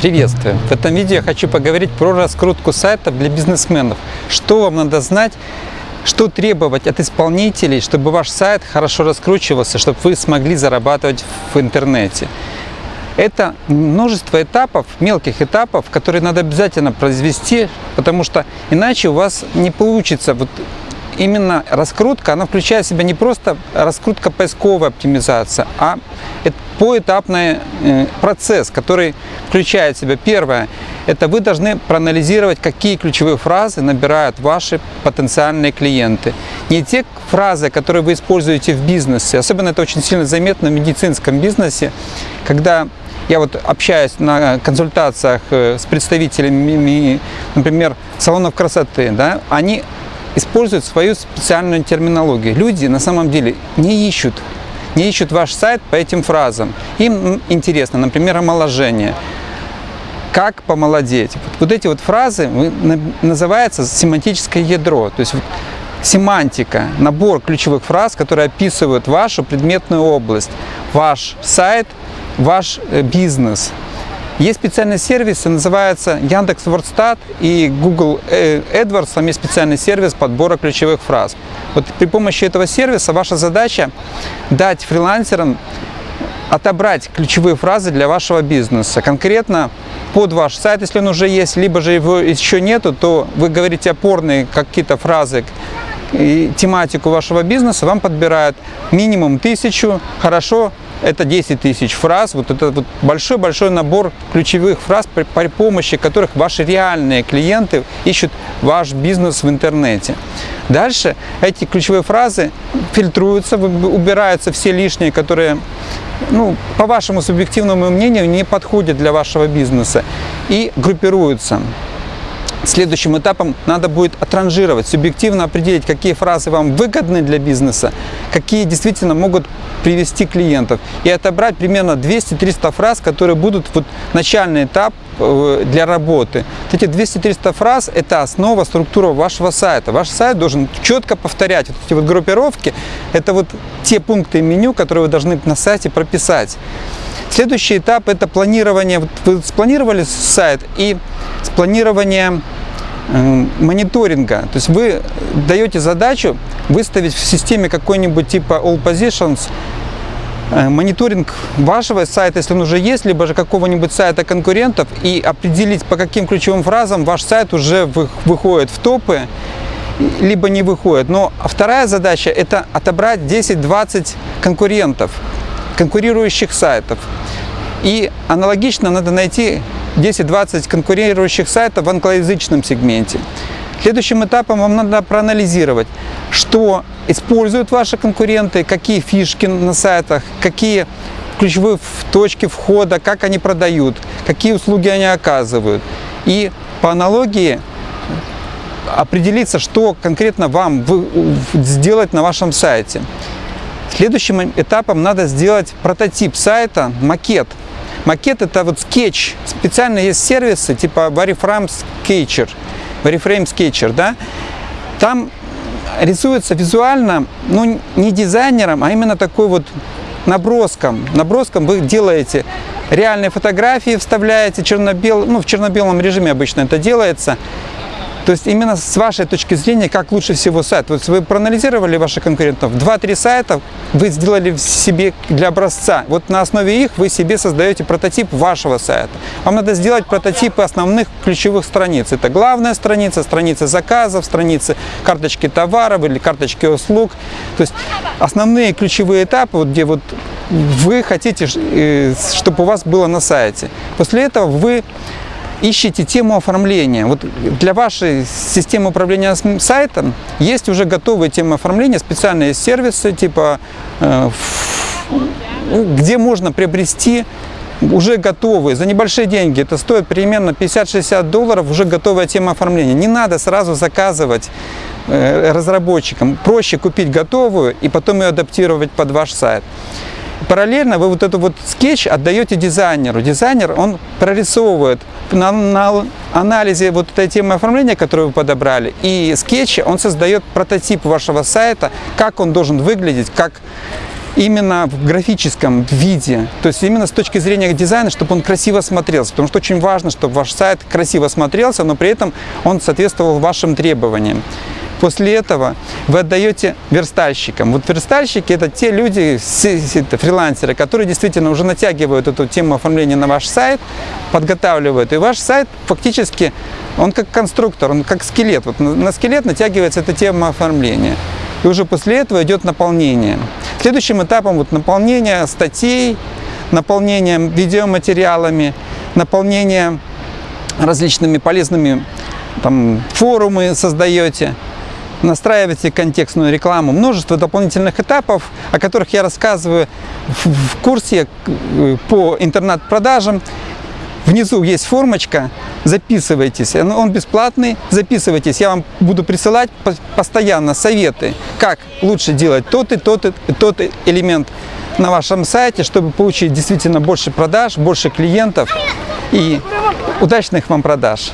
Приветствую! В этом видео я хочу поговорить про раскрутку сайтов для бизнесменов. Что вам надо знать, что требовать от исполнителей, чтобы ваш сайт хорошо раскручивался, чтобы вы смогли зарабатывать в интернете. Это множество этапов, мелких этапов, которые надо обязательно произвести, потому что иначе у вас не получится вот именно раскрутка, она включает в себя не просто раскрутка поисковая оптимизация, а поэтапный э, процесс, который включает в себя первое, это вы должны проанализировать, какие ключевые фразы набирают ваши потенциальные клиенты. Не те фразы, которые вы используете в бизнесе, особенно это очень сильно заметно в медицинском бизнесе, когда я вот общаюсь на консультациях э, с представителями, например, салонов красоты, да, они используют свою специальную терминологию. Люди на самом деле не ищут, не ищут ваш сайт по этим фразам. Им интересно, например, омоложение. Как помолодеть? Вот эти вот фразы называются семантическое ядро. То есть семантика, набор ключевых фраз, которые описывают вашу предметную область, ваш сайт, ваш э, бизнес. Есть специальные сервисы, называются Яндекс Вордстат и Google э, AdWords, там есть специальный сервис подбора ключевых фраз. Вот при помощи этого сервиса ваша задача дать фрилансерам отобрать ключевые фразы для вашего бизнеса, конкретно под ваш сайт, если он уже есть, либо же его еще нету, то вы говорите опорные какие-то фразы и тематику вашего бизнеса, вам подбирают минимум тысячу, хорошо это 10 тысяч фраз. Вот это вот большой-большой набор ключевых фраз, при, при помощи которых ваши реальные клиенты ищут ваш бизнес в интернете. Дальше эти ключевые фразы фильтруются, убираются все лишние, которые, ну, по вашему субъективному мнению, не подходят для вашего бизнеса и группируются. Следующим этапом надо будет отранжировать, субъективно определить, какие фразы вам выгодны для бизнеса, какие действительно могут привести клиентов. И отобрать примерно 200-300 фраз, которые будут вот начальный этап э, для работы. Эти 200-300 фраз – это основа, структура вашего сайта. Ваш сайт должен четко повторять вот эти вот группировки. Это вот те пункты меню, которые вы должны на сайте прописать. Следующий этап – это планирование. Вы спланировали сайт и спланирование мониторинга. То есть вы даете задачу выставить в системе какой-нибудь типа All Positions э, мониторинг вашего сайта, если он уже есть, либо же какого-нибудь сайта конкурентов, и определить, по каким ключевым фразам ваш сайт уже выходит в топы, либо не выходит. Но вторая задача – это отобрать 10-20 конкурентов, конкурирующих сайтов. И аналогично надо найти 10-20 конкурирующих сайтов в англоязычном сегменте. Следующим этапом вам надо проанализировать, что используют ваши конкуренты, какие фишки на сайтах, какие ключевые точки входа, как они продают, какие услуги они оказывают. И по аналогии определиться, что конкретно вам сделать на вашем сайте. Следующим этапом надо сделать прототип сайта, макет. Макет это вот скетч. Специально есть сервисы типа Variframe Sketcher. Variframe Sketcher, да? Там рисуется визуально, ну не дизайнером, а именно такой вот наброском. Наброском вы делаете реальные фотографии, вставляете черно-белый, ну в черно-белом режиме обычно это делается. То есть именно с вашей точки зрения, как лучше всего сайт. Вот вы проанализировали ваших конкурентов, 2-3 сайта вы сделали себе для образца. Вот на основе их вы себе создаете прототип вашего сайта. Вам надо сделать прототипы основных ключевых страниц. Это главная страница, страница заказов, страницы карточки товаров или карточки услуг. То есть основные ключевые этапы, вот где вот вы хотите, э, чтобы у вас было на сайте. После этого вы ищите тему оформления. Вот для вашей системы управления сайтом есть уже готовые темы оформления, специальные сервисы, типа, э, где можно приобрести уже готовые, за небольшие деньги, это стоит примерно 50-60 долларов, уже готовая тема оформления. Не надо сразу заказывать э, разработчикам, проще купить готовую и потом ее адаптировать под ваш сайт. Параллельно вы вот этот вот скетч отдаете дизайнеру. Дизайнер, он прорисовывает на, на анализе вот этой темы оформления, которую вы подобрали, и скетча, он создает прототип вашего сайта, как он должен выглядеть, как именно в графическом виде, то есть именно с точки зрения дизайна, чтобы он красиво смотрелся, потому что очень важно, чтобы ваш сайт красиво смотрелся, но при этом он соответствовал вашим требованиям. После этого вы отдаете верстальщикам. Вот верстальщики это те люди, фрилансеры, которые действительно уже натягивают эту тему оформления на ваш сайт, подготавливают. И ваш сайт фактически, он как конструктор, он как скелет. Вот на скелет натягивается эта тема оформления. И уже после этого идет наполнение. Следующим этапом вот наполнение статей, наполнение видеоматериалами, наполнение различными полезными там, форумы создаете настраиваете контекстную рекламу, множество дополнительных этапов, о которых я рассказываю в курсе э, по интернет-продажам. Внизу есть формочка, записывайтесь, он бесплатный, записывайтесь, я вам буду присылать постоянно советы, как лучше делать тот и тот и тот элемент на вашем сайте, чтобы получить действительно больше продаж, больше клиентов и удачных вам продаж.